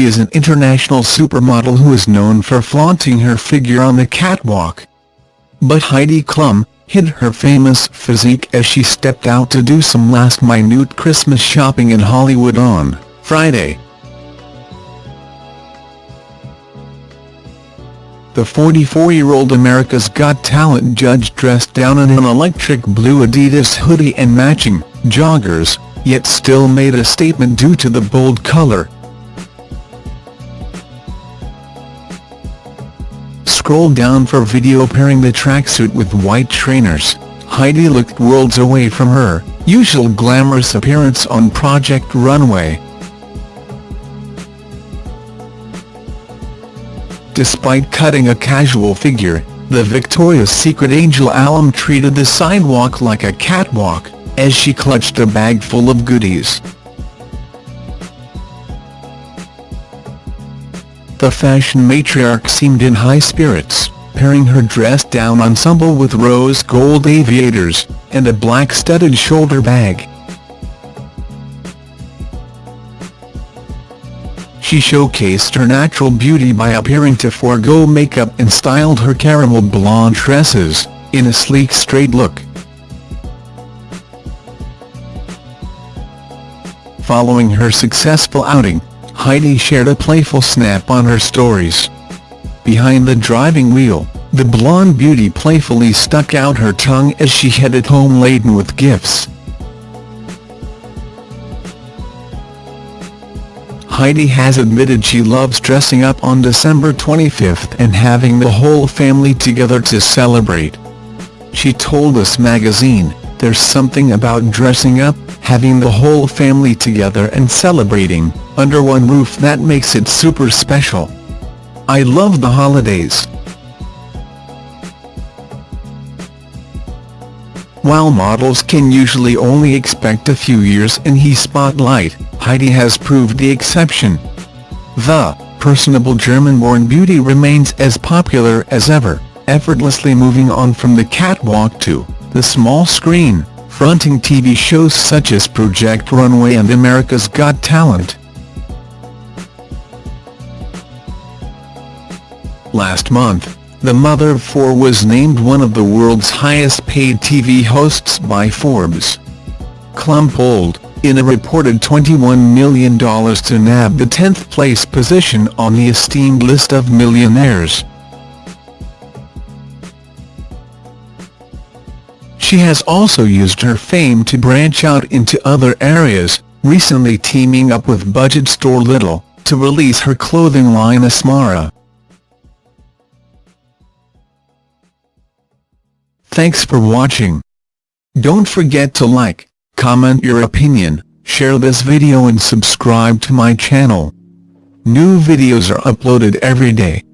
she is an international supermodel who is known for flaunting her figure on the catwalk. But Heidi Klum, hid her famous physique as she stepped out to do some last-minute Christmas shopping in Hollywood on Friday. The 44-year-old America's Got Talent judge dressed down in an electric blue Adidas hoodie and matching joggers, yet still made a statement due to the bold color. Scroll down for video pairing the tracksuit with white trainers. Heidi looked worlds away from her usual glamorous appearance on Project Runway. Despite cutting a casual figure, the Victoria's Secret angel alum treated the sidewalk like a catwalk, as she clutched a bag full of goodies. The fashion matriarch seemed in high spirits, pairing her dress-down ensemble with rose gold aviators, and a black studded shoulder bag. She showcased her natural beauty by appearing to forego makeup and styled her caramel blonde tresses, in a sleek straight look. Following her successful outing, Heidi shared a playful snap on her stories. Behind the driving wheel, the blonde beauty playfully stuck out her tongue as she headed home laden with gifts. Heidi has admitted she loves dressing up on December 25th and having the whole family together to celebrate. She told Us magazine, there's something about dressing up, having the whole family together and celebrating, under one roof that makes it super special. I love the holidays. While models can usually only expect a few years in the spotlight, Heidi has proved the exception. The personable German-born beauty remains as popular as ever, effortlessly moving on from the catwalk to the small screen, fronting TV shows such as Project Runway and America's Got Talent. Last month, the mother of four was named one of the world's highest-paid TV hosts by Forbes. Klum polled, in a reported $21 million to nab the 10th place position on the esteemed list of millionaires. She has also used her fame to branch out into other areas, recently teaming up with budget store Lidl to release her clothing line Esmara. Thanks for watching. Don't forget to like, comment your opinion, share this video and subscribe to my channel. New videos are uploaded every day.